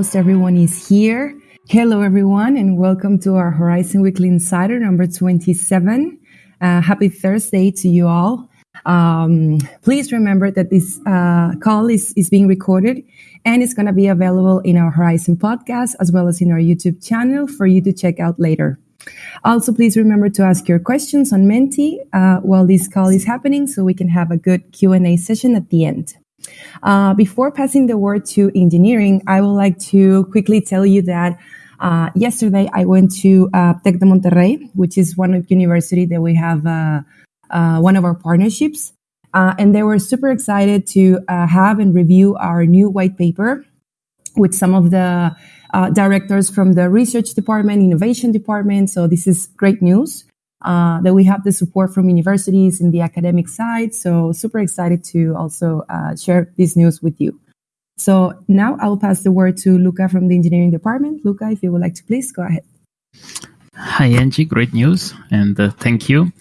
almost everyone is here. Hello, everyone, and welcome to our Horizen Weekly Insider number 27. Uh, happy Thursday to you all. Um, please remember that this uh, call is, is being recorded and it's going to be available in our Horizen podcast as well as in our YouTube channel for you to check out later. Also, please remember to ask your questions on Menti uh, while this call is happening so we can have a good Q&A session at the end. Uh, before passing the word to engineering, I would like to quickly tell you that uh, yesterday I went to uh, Tec de Monterrey, which is one of university that we have uh, uh, one of our partnerships. Uh, and they were super excited to have and review our new white paper with some of the directors from the research department, innovation department. So this is great news uh, that we have the support from universities in the academic side. So super excited to also uh, share this news with you. So now I'll pass the word to Luca from the engineering department. Luca, if you would like to please go ahead. Hi, Angie. Great news. And uh, thank you.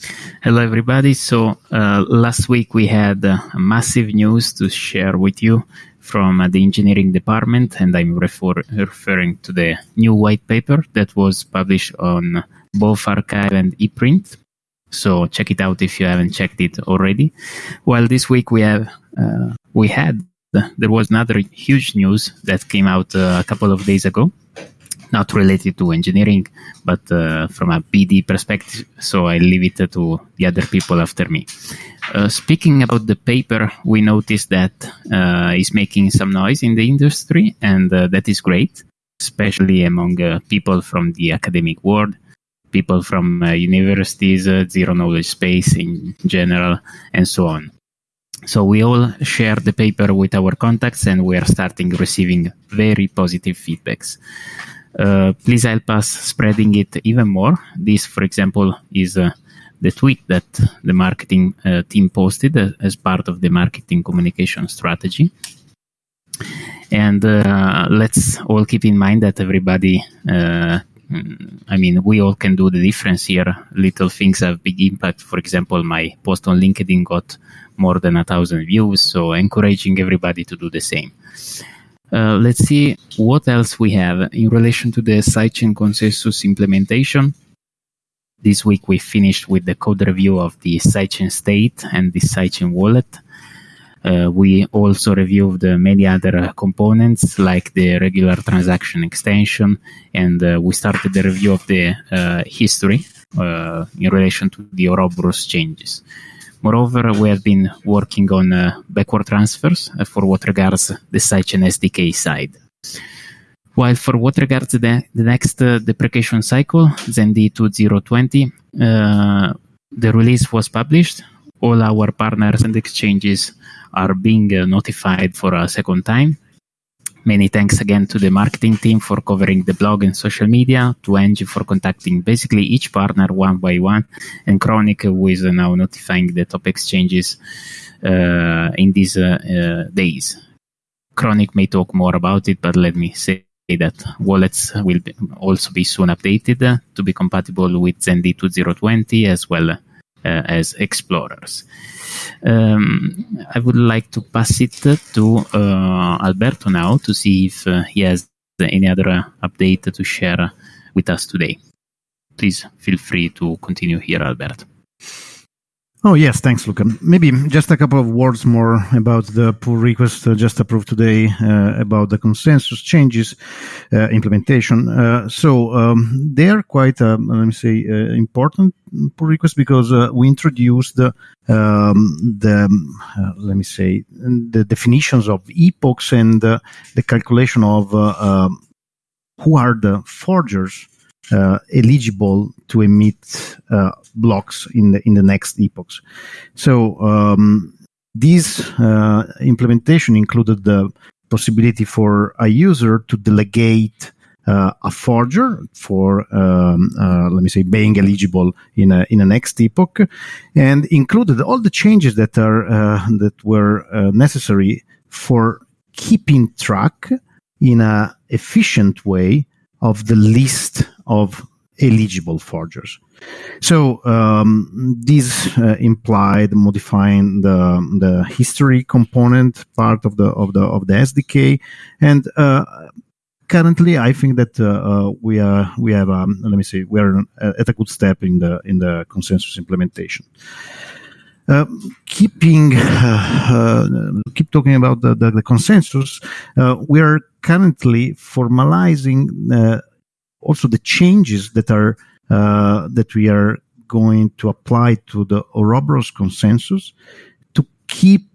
Hello, everybody. So, uh, last week we had uh, massive news to share with you from uh, the engineering department. And I'm refer- referring to the new white paper that was published on both arXiv and ePrint. So, check it out if you haven't checked it already. Well, this week we have, uh, we had, there was another huge news that came out uh, a couple of days ago not related to engineering, but uh, from a BD perspective. So I leave it to the other people after me. Uh, speaking about the paper, we noticed that uh, is making some noise in the industry, and uh, that is great, especially among people from the academic world, people from uh, universities, zero knowledge space in general, and so on. So we all share the paper with our contacts, and we are starting receiving very positive feedbacks. Uh, please help us spreading it even more. This, for example, is uh, the tweet that the marketing uh, team posted uh, as part of the marketing communication strategy. And uh, let's all keep in mind that everybody, I mean, we all can do the difference here. Little things have big impact. For example, my post on LinkedIn got more than a thousand views, so encouraging everybody to do the same. Uh, let's see what else we have in relation to the sidechain consensus implementation. This week we finished with the code review of the sidechain state and the sidechain wallet. Uh, we also reviewed uh, many other components like the regular transaction extension, and uh, we started the review of the uh, history uh, in relation to the Ouroboros changes. Moreover, we have been working on backward transfers for what regards the sidechain SDK side. While for what regards the, the next uh, deprecation cycle, ZenD 2020, uh, the release was published. All our partners and exchanges are being uh, notified for a second time. Many thanks again to the marketing team for covering the blog and social media, to Angie for contacting basically each partner one by one, and Chronic who is now notifying the top exchanges uh, in these uh, uh, days. Chronic may talk more about it, but let me say that wallets will be also be soon updated to be compatible with ZenD 2020 as well uh, as explorers. Um, I would like to pass it to uh, Alberto now to see if uh, he has any other update to share with us today. Please feel free to continue here, Alberto. Oh, yes, thanks, Luca. Maybe just a couple of words more about the pull request uh, just approved today uh, about the consensus changes uh, implementation. Uh, so um, they are quite, uh, let me say, uh, important pull requests because we introduced the, um, the let me say, the definitions of epochs and the calculation of um, who are the forgers uh, eligible to emit uh, blocks in the in the next epochs. So um, this uh, implementation included the possibility for a user to delegate uh, a forger for um, uh, let me say being eligible in a in a next epoch, and included all the changes that are uh, that were necessary for keeping track in a efficient way of the list of eligible forgers. So um, this uh, implied modifying the the history component part of the of the of the SDK, and uh, currently, I think that uh, we are we have um, let me see we are at a good step in the in the consensus implementation. Uh, keeping uh, keep talking about the, the, the consensus, we are currently formalizing also the changes that are that we are going to apply to the Ouroboros consensus to keep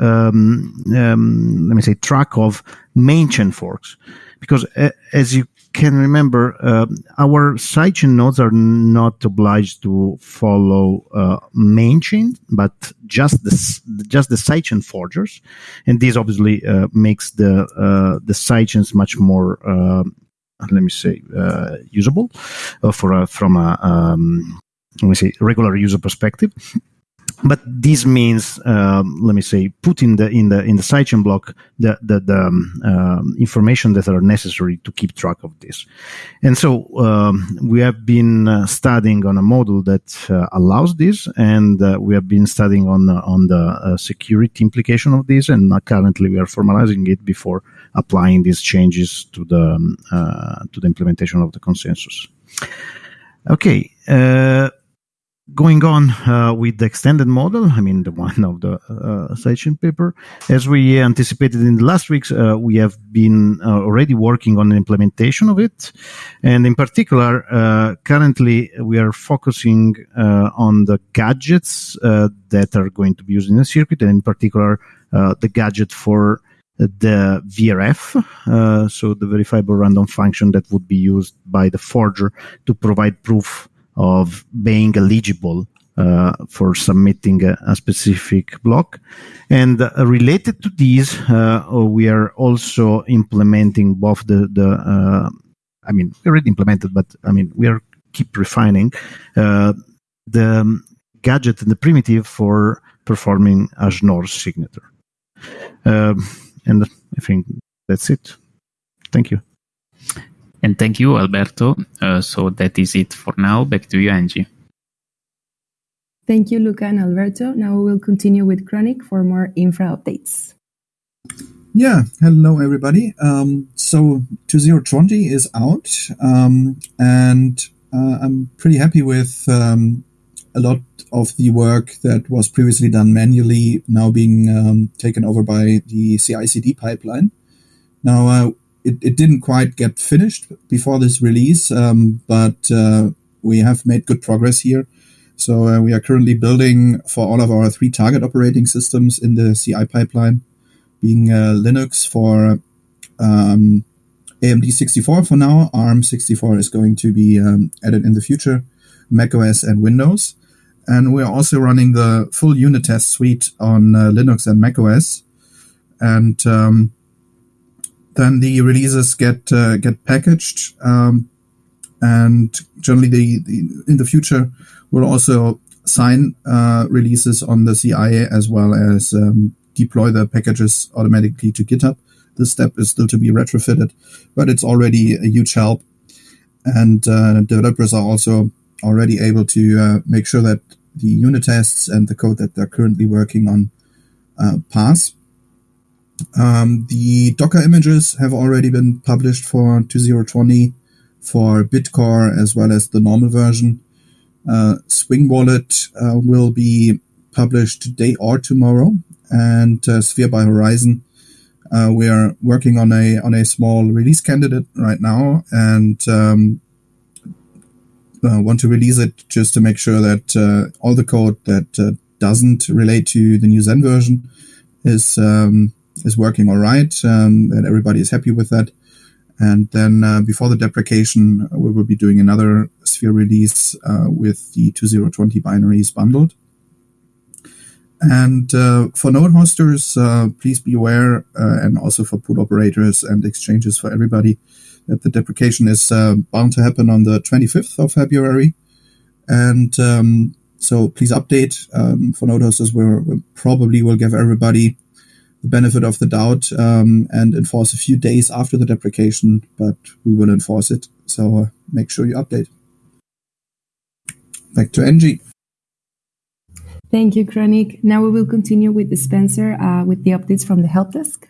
um, um, let me say track of main chain forks. Because uh, as you can remember uh, our sidechain nodes are not obliged to follow uh, main chain but just the just the sidechain forgers. And this obviously uh, makes the uh, the sidechains much more uh, let me say usable for from a um, let me say regular user perspective but this means, um, let me say, put in the in the in the sidechain block the the, the um, um, information that are necessary to keep track of this. And so um, we have been uh, studying on a model that uh, allows this, and uh, we have been studying on uh, on the uh, security implication of this, and currently we are formalizing it before applying these changes to the um, uh, to the implementation of the consensus. Okay going on uh, with the extended model, I mean the one of the uh, sidechain paper, as we anticipated in the last weeks, uh, we have been uh, already working on the implementation of it, and in particular, uh, currently we are focusing uh, on the gadgets that are going to be used in the circuit, and in particular, the gadget for the VRF, so the verifiable random function that would be used by the forger to provide proof of being eligible uh, for submitting a, a, specific block. And uh, related to these, uh, we are also implementing both the, the uh, I mean, we already implemented, but I mean, we are keep refining uh, the gadget and the primitive for performing a Schnorr signature. Um, and I think that's it. Thank you. And thank you, Alberto. Uh, so that is it for now. Back to you, Angie. Thank you, Luca and Alberto. Now we will continue with Chronic for more infra updates. Yeah, hello everybody. Um, so 2020 is out, um, and uh, I'm pretty happy with um, a lot of the work that was previously done manually now being um, taken over by the CI/CD pipeline. Now, uh, it, it didn't quite get finished before this release, um, but uh, we have made good progress here. So uh, we are currently building for all of our three target operating systems in the CI pipeline, being uh, Linux for um, AMD 64 for now. ARM 64 is going to be um, added in the future, macOS and Windows. And we're also running the full unit test suite on uh, Linux and macOS. And um, then the releases get uh, get packaged, um, and generally the, the, in the future we'll also sign uh, releases on the CI as well as um, deploy the packages automatically to GitHub. This step is still to be retrofitted, but it's already a huge help, and uh, developers are also already able to uh, make sure that the unit tests and the code that they're currently working on uh, pass um, the Docker images have already been published for 2020 for Bitcore as well as the normal version. Uh, Swing Wallet uh, will be published today or tomorrow, and uh, Sphere by Horizen. Uh, we are working on a on a small release candidate right now, and um, uh, want to release it just to make sure that uh, all the code that doesn't relate to the new Zen version is um, is working all right, um, and everybody is happy with that. And then uh, before the deprecation, we will be doing another Sphere release uh, with the 2020 binaries bundled. And uh, for node hosters, uh, please be aware, uh, and also for pool operators and exchanges for everybody, that the deprecation is uh, bound to happen on the 25th of February. And um, so please update um, for node hosters. we probably will give everybody the benefit of the doubt um, and enforce a few days after the deprecation, but we will enforce it. So uh, make sure you update. Back to Angie. Thank you, Chronic. Now we will continue with the Spencer uh, with the updates from the help desk.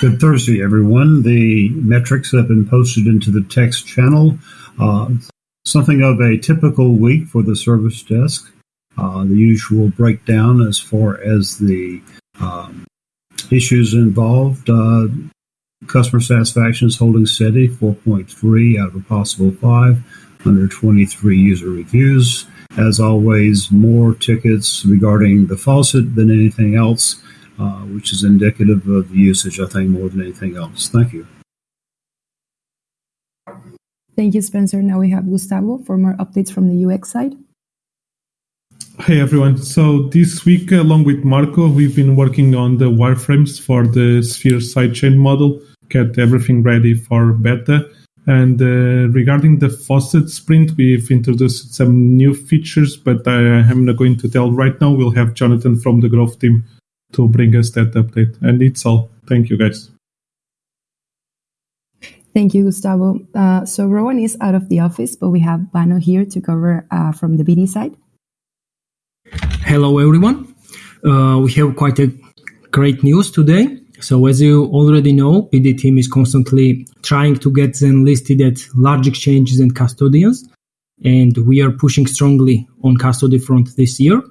Good Thursday, everyone. The metrics have been posted into the text channel. Uh, something of a typical week for the service desk. Uh, the usual breakdown as far as the um, issues involved. Uh, customer satisfaction is holding steady, 4.3 out of a possible 5, under 23 user reviews. As always, more tickets regarding the faucet than anything else, uh, which is indicative of the usage, I think, more than anything else. Thank you. Thank you, Spencer. Now we have Gustavo for more updates from the UX side. Hey everyone. So this week, along with Marco, we've been working on the wireframes for the Sphere sidechain model, get everything ready for beta. And uh, regarding the faucet sprint, we've introduced some new features, but I am not going to tell right now. We'll have Jonathan from the growth team to bring us that update. And it's all. Thank you, guys. Thank you, Gustavo. Uh, so Rowan is out of the office, but we have Vano here to cover uh, from the BD side. Hello, everyone. Uh, we have quite a great news today. So, as you already know, BD team is constantly trying to get them listed at large exchanges and custodians, and we are pushing strongly on custody front this year.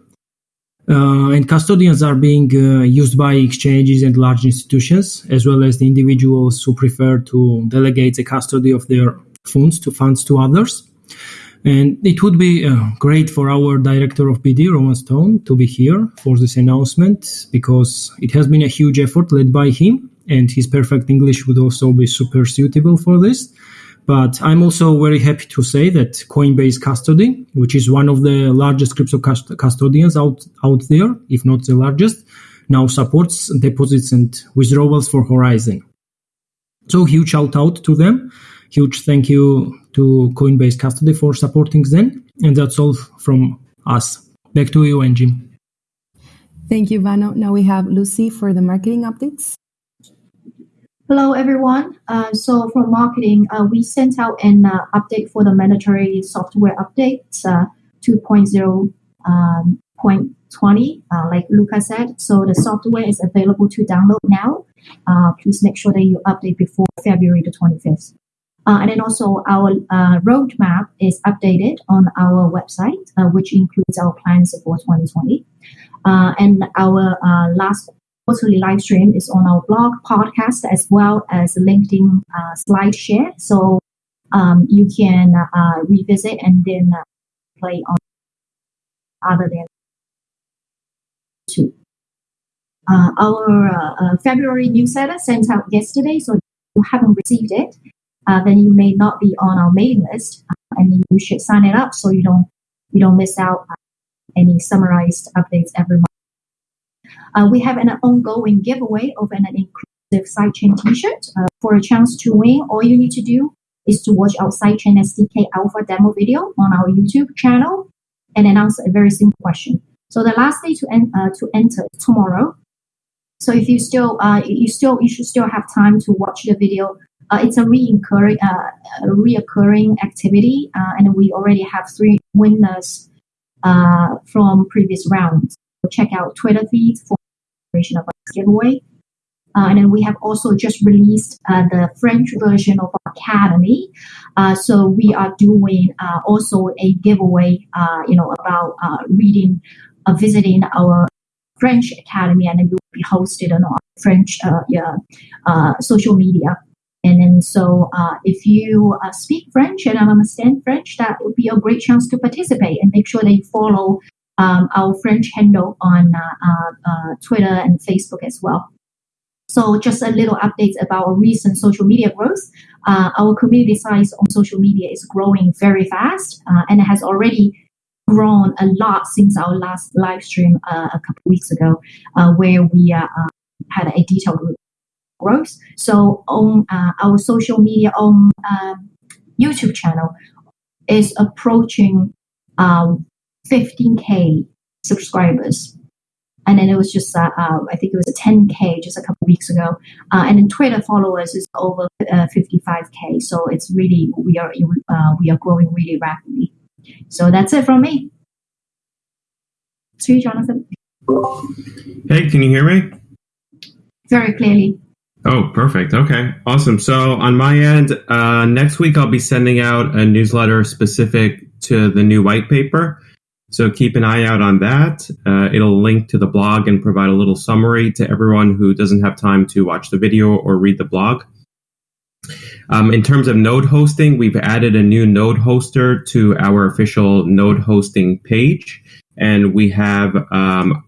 Uh, and custodians are being uh, used by exchanges and large institutions, as well as the individuals who prefer to delegate the custody of their funds to funds to others. And it would be uh, great for our director of BD, Rowan Stone, to be here for this announcement because it has been a huge effort led by him, and his perfect English would also be super suitable for this. But I'm also very happy to say that Coinbase Custody, which is one of the largest crypto cust- custodians out, out there, if not the largest, now supports deposits and withdrawals for Horizen. So huge shout out to them. Huge thank you to Coinbase Custody for supporting Zen. And that's all from us. Back to you, Angie. Thank you, Vano. Now we have Lucy for the marketing updates. Hello, everyone. Uh, so for marketing, uh, we sent out an uh, update for the mandatory software updates uh, 2.0 um, point uh, like Luca said. So the software is available to download now. Uh, please make sure that you update before February the 25th. Uh, and then also our uh, roadmap is updated on our website, uh, which includes our plans for 2020. Uh, and our uh, last quarterly live stream is on our blog, podcast, as well as LinkedIn uh, slide share. So um, you can revisit and then play on other than two. our February newsletter sent out yesterday, so you haven't received it, uh, then you may not be on our mailing list, uh, and you should sign it up so you don't you don't miss out any summarized updates every month. Uh, we have an ongoing giveaway of an inclusive sidechain T-shirt. For a chance to win, all you need to do is to watch our sidechain SDK Alpha demo video on our YouTube channel and then answer a very simple question. So the last day to, en- uh, to enter tomorrow. So if you still uh, you still you should still have time to watch the video uh, it's a reoccurring, uh, reoccurring activity, uh, and we already have three winners uh, from previous rounds. So check out Twitter feeds for information about this giveaway. Uh, and then we have also just released uh, the French version of our Academy. so we are doing also a giveaway, you know, about reading, visiting our French Academy, and it will be hosted on our French yeah, social media. And then so uh, if you uh, speak French and understand French, that would be a great chance to participate and make sure that you follow um, our French handle on uh, uh, uh, Twitter and Facebook as well. So just a little update about our recent social media growth. Uh, our community size on social media is growing very fast and it has already grown a lot since our last live stream a couple weeks ago, where we had a detailed growth. So on uh, our social media on um, YouTube channel is approaching um, 15k subscribers. And then it was just, uh, uh, I think it was a 10k just a couple weeks ago. Uh, and then Twitter followers is over 55k. Uh, so it's really we are uh, we are growing really rapidly. So that's it from me. To you, Jonathan. Hey, can you hear me? Very clearly. Oh, perfect. Okay, awesome. So on my end, uh, next week I'll be sending out a newsletter specific to the new white paper. So keep an eye out on that. Uh, it'll link to the blog and provide a little summary to everyone who doesn't have time to watch the video or read the blog. Um, in terms of node hosting, we've added a new node hoster to our official node hosting page, and we have um,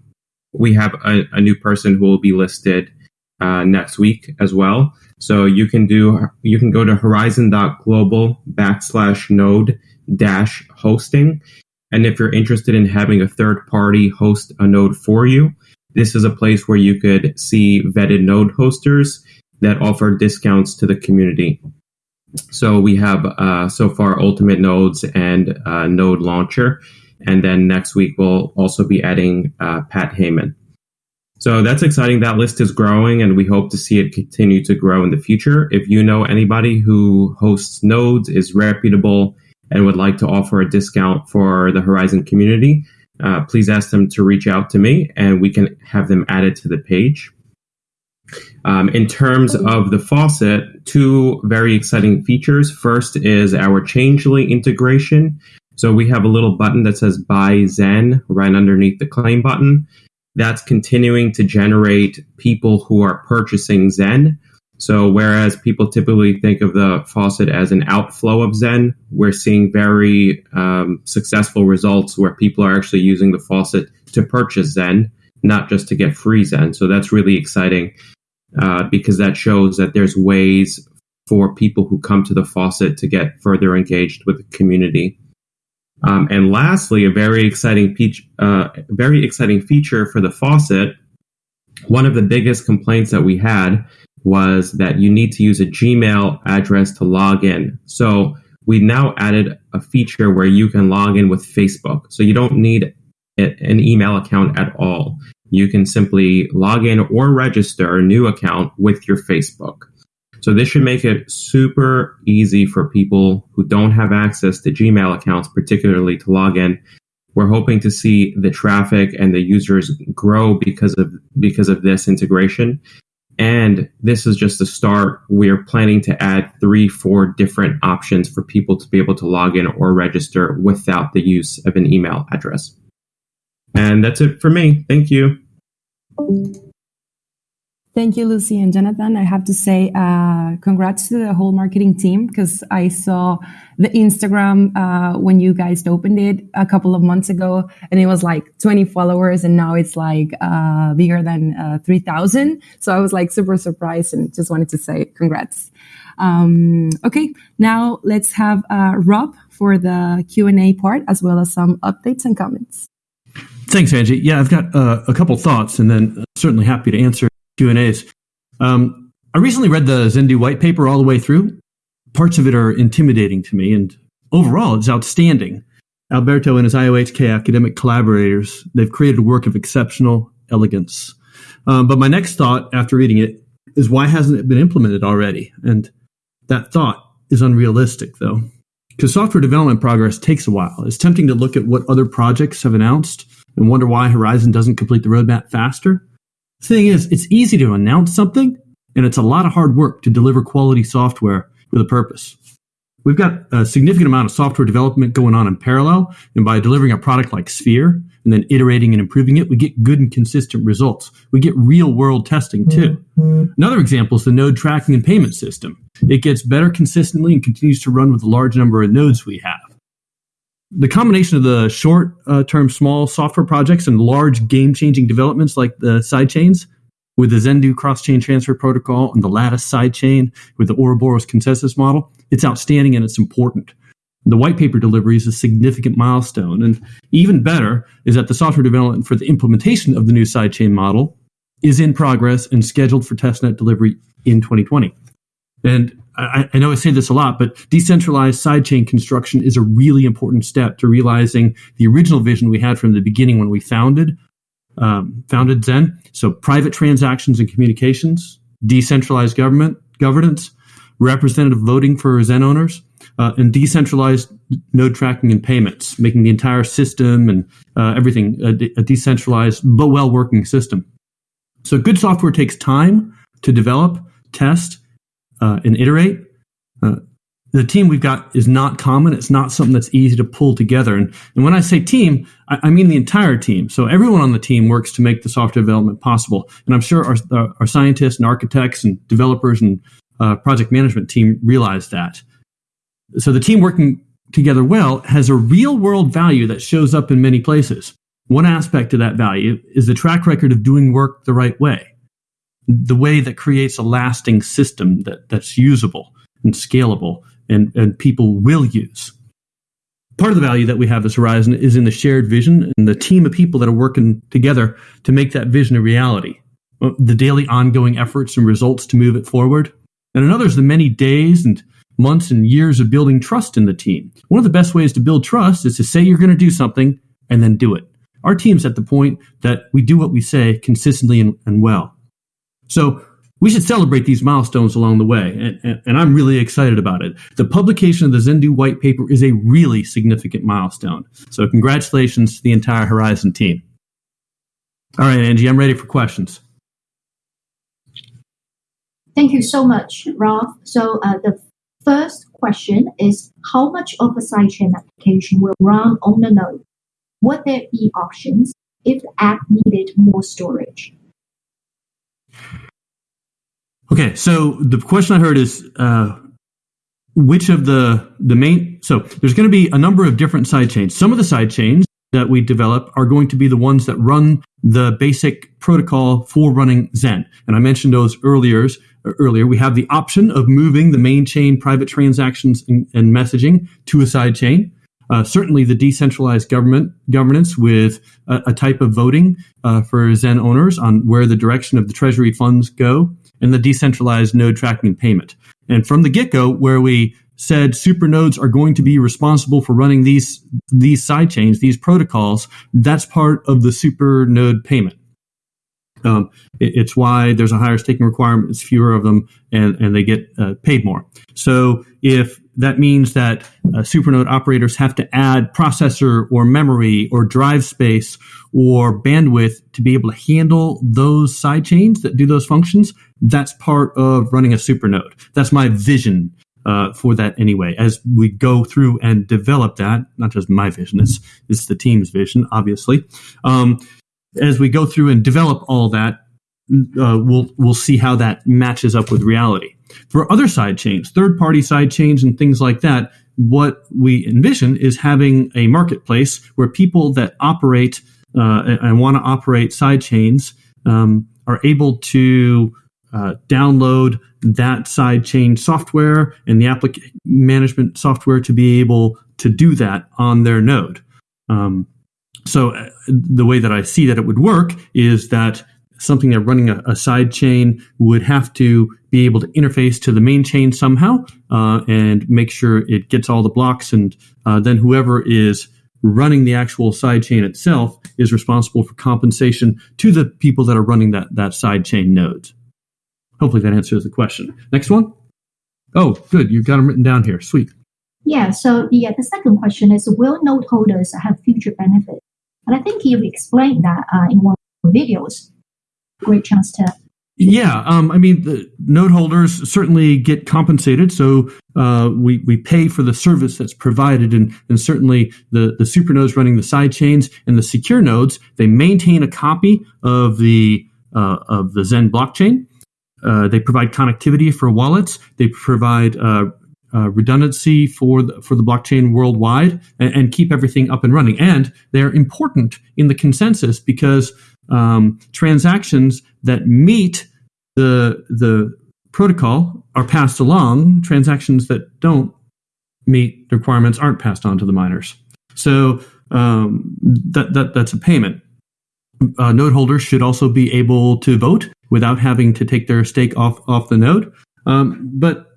we have a, a, new person who will be listed uh, next week as well. So you can do you can go to horizen.global backslash node dash hosting, and if you're interested in having a third party host a node for you, this is a place where you could see vetted node hosters that offer discounts to the community. So we have uh, so far Ultimate Nodes and uh, Node Launcher, and then next week we'll also be adding uh, Pat Heyman. So that's exciting. That list is growing, and we hope to see it continue to grow in the future. If you know anybody who hosts nodes, is reputable, and would like to offer a discount for the Horizen community, uh, please ask them to reach out to me, and we can have them added to the page. Um, in terms of the faucet, two very exciting features. First is our Changelly integration. So we have a little button that says Buy Zen right underneath the claim button. That's continuing to generate people who are purchasing Zen. So whereas people typically think of the faucet as an outflow of Zen, we're seeing very um, successful results where people are actually using the faucet to purchase Zen, not just to get free Zen. So that's really exciting uh, because that shows that there's ways for people who come to the faucet to get further engaged with the community. Um, and lastly, a very exciting uh, very exciting feature for the faucet. One of the biggest complaints that we had was that you need to use a Gmail address to log in. So we now added a feature where you can log in with Facebook. So you don't need an email account at all you can simply log in or register a new account with your Facebook. So this should make it super easy for people who don't have access to Gmail accounts, particularly to log in. We're hoping to see the traffic and the users grow because of because of this integration. And this is just the start. We're planning to add three, four different options for people to be able to log in or register without the use of an email address. And that's it for me. Thank you. Thank you, Lucy and Jonathan. I have to say, uh, congrats to the whole marketing team because I saw the Instagram uh, when you guys opened it a couple of months ago, and it was like 20 followers, and now it's like uh, bigger than uh, 3,000. So I was like super surprised and just wanted to say congrats. Um, okay, now let's have uh, Rob for the Q and A part as well as some updates and comments. Thanks, Angie. Yeah, I've got uh, a couple thoughts, and then certainly happy to answer Q and A's. Um, I recently read the Zendoo white paper all the way through. Parts of it are intimidating to me, and overall, it's outstanding. Alberto and his IOHK academic collaborators, they've created a work of exceptional elegance. Um, but my next thought after reading it is why hasn't it been implemented already? And that thought is unrealistic, though, because software development progress takes a while. It's tempting to look at what other projects have announced and wonder why Horizen doesn't complete the roadmap faster. The thing is, it's easy to announce something, and it's a lot of hard work to deliver quality software with a purpose. We've got a significant amount of software development going on in parallel, and by delivering a product like Sphere and then iterating and improving it, we get good and consistent results. We get real world testing too. Mm-hmm. Another example is the node tracking and payment system. It gets better consistently and continues to run with the large number of nodes we have the combination of the short uh, term small software projects and large game changing developments like the sidechains with the Zendoo cross chain transfer protocol and the Latus sidechain with the Ouroboros consensus model, it's outstanding and it's important. The white paper delivery is a significant milestone. And even better is that the software development for the implementation of the new sidechain model is in progress and scheduled for testnet delivery in 2020. And I, I, know I say this a lot, but decentralized sidechain construction is a really important step to realizing the original vision we had from the beginning when we founded um, founded Zen. So private transactions and communications, decentralized government governance, representative voting for Zen owners, uh, and decentralized node tracking and payments, making the entire system and uh, everything a, a decentralized but well working system. So good software takes time to develop test, uh, and iterate. Uh, the team we've got is not common. It's not something that's easy to pull together. And, and when I say team, I, I, mean the entire team. So everyone on the team works to make the software development possible. And I'm sure our, uh, our scientists and architects and developers and uh, project management team realize that. So the team working together well has a real world value that shows up in many places. One aspect of that value is the track record of doing work the right way, the way that creates a lasting system that, that's usable and scalable and, and people will use. Part of the value that we have as Horizen is in the shared vision and the team of people that are working together to make that vision a reality. Uh, the daily ongoing efforts and results to move it forward. And another is the many days and months and years of building trust in the team. One of the best ways to build trust is to say you're going to do something and then do it. Our team's at the point that we do what we say consistently and, and well. So we should celebrate these milestones along the way, and, and, and, I'm really excited about it. The publication of the Zendoo white paper is a really significant milestone. So, congratulations to the entire Horizen team. All right, Angie, I'm ready for questions. Thank you so much, Rolf. So, uh, the first question is How much of a sidechain application will run on the node? Would there be options if the app needed more storage? Okay, so the question I heard is uh, which of the the main so there's going to be a number of different side chains. Some of the side chains that we develop are going to be the ones that run the basic protocol for running Zen, and I mentioned those earlier. Earlier, we have the option of moving the main chain private transactions and, and messaging to a side chain. Uh, certainly, the decentralized government governance with a, a type of voting uh, for Zen owners on where the direction of the treasury funds go and the decentralized node tracking payment. And from the get go, where we said super nodes are going to be responsible for running these these side chains, these protocols, that's part of the super node payment. Um, it, it's why there's a higher staking requirement. It's fewer of them, and and they get uh, paid more. So if that means that uh, supernode operators have to add processor or memory or drive space or bandwidth to be able to handle those side chains that do those functions. That's part of running a supernode. That's my vision uh, for that anyway. As we go through and develop that, not just my vision, it's, it's the team's vision, obviously. Um, as we go through and develop all that, uh, we'll we'll see how that matches up with reality. For other side chains, third party side chains, and things like that, what we envision is having a marketplace where people that operate uh, and want to operate side chains um, are able to uh, download that side chain software and the application management software to be able to do that on their node. Um, so uh, the way that I see that it would work is that something that running a, a, side chain would have to be able to interface to the main chain somehow uh, and make sure it gets all the blocks. And uh, then whoever is running the actual side chain itself is responsible for compensation to the people that are running that, that side chain nodes. Hopefully that answers the question. Next one. Oh, good. You've got them written down here. Sweet. Yeah. So the, uh, the second question is Will node holders have future benefits? And I think you've explained that uh, in one of the videos great chance to. Yeah, um, I mean, the node holders certainly get compensated, so uh, we we pay for the service that's provided, and and certainly the the super nodes running the side chains and the secure nodes they maintain a copy of the uh, of the Zen blockchain. Uh, they provide connectivity for wallets. They provide uh, uh, redundancy for the, for the blockchain worldwide and, and, keep everything up and running. And they're important in the consensus because um, transactions that meet the the protocol are passed along. Transactions that don't meet the requirements aren't passed on to the miners. So um, that, that that's a payment. Uh, node holders should also be able to vote without having to take their stake off off the node. Um, but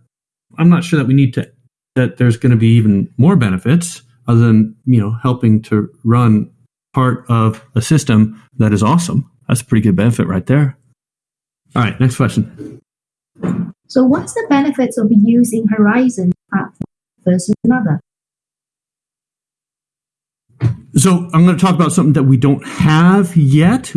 I'm not sure that we need to that there's going to be even more benefits other than you know helping to run part of a system that is awesome. That's a pretty good benefit right there. All right, next question. So, what's the benefits of using Horizen platform versus another? So, I'm going to talk about something that we don't have yet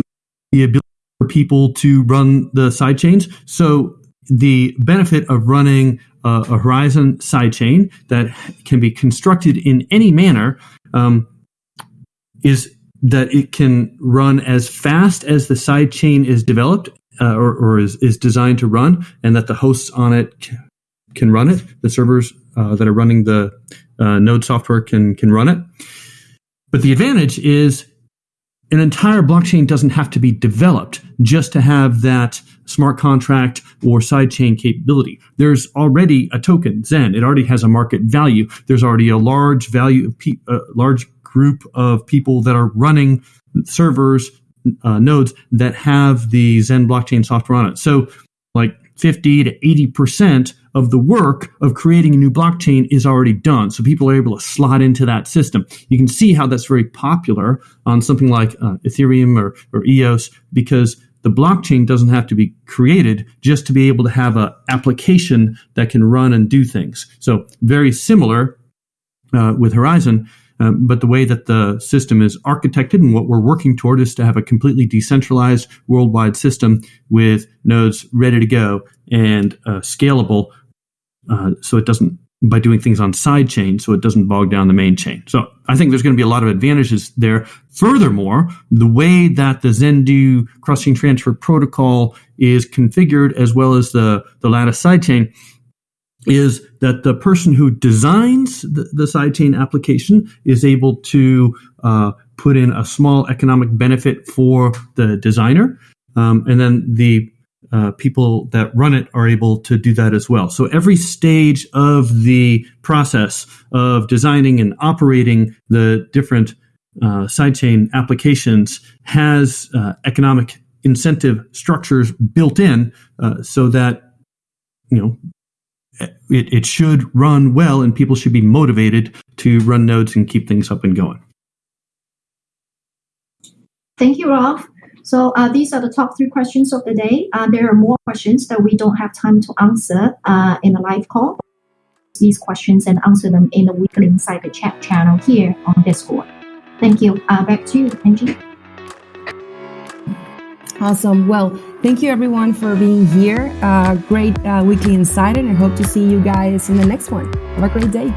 the ability for people to run the side chains. So, the benefit of running a, a Horizen sidechain that can be constructed in any manner um, is that it can run as fast as the sidechain is developed uh, or, or is, is designed to run, and that the hosts on it can run it. The servers uh, that are running the uh, node software can can run it. But the advantage is an entire blockchain doesn't have to be developed just to have that smart contract or sidechain capability. There's already a token, Zen. It already has a market value. There's already a large value, pe- a large group of people that are running servers, uh, nodes that have the Zen blockchain software on it. So, like 50 to 80 percent of the work of creating a new blockchain is already done. So people are able to slot into that system. You can see how that's very popular on something like uh, Ethereum or, or EOS because the blockchain doesn't have to be created just to be able to have an application that can run and do things. So very similar uh, with Horizen. Um, but the way that the system is architected and what we're working toward is to have a completely decentralized worldwide system with nodes ready to go and uh, scalable uh, so it doesn't by doing things on side chain so it doesn't bog down the main chain. So I think there's going to be a lot of advantages there. Furthermore, the way that the Zendoo cross-chain transfer protocol is configured as well as the, the Latus sidechain is that the person who designs the, the sidechain application is able to uh, put in a small economic benefit for the designer. Um, and then the uh, people that run it are able to do that as well. So every stage of the process of designing and operating the different uh, sidechain applications has uh, economic incentive structures built in uh, so that you know it, it should run well and people should be motivated to run nodes and keep things up and going. Thank you, Rolf. So uh, these are the top three questions of the day. Uh, there are more questions that we don't have time to answer uh, in the live call. These questions and answer them in the weekly Insider chat channel here on Discord. Thank you. Uh, back to you, Angie. Awesome. Well, thank you everyone for being here. Uh, great uh, weekly insider, and I hope to see you guys in the next one. Have a great day.